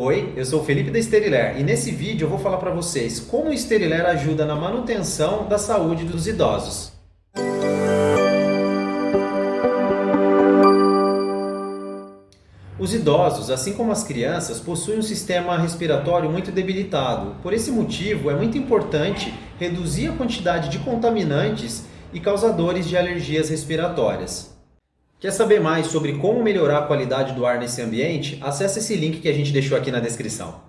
Oi, eu sou o Felipe da Steriler e nesse vídeo eu vou falar para vocês como o Steriler ajuda na manutenção da saúde dos idosos. Os idosos, assim como as crianças, possuem um sistema respiratório muito debilitado. Por esse motivo, é muito importante reduzir a quantidade de contaminantes e causadores de alergias respiratórias. Quer saber mais sobre como melhorar a qualidade do ar nesse ambiente? Acesse esse link que a gente deixou aqui na descrição.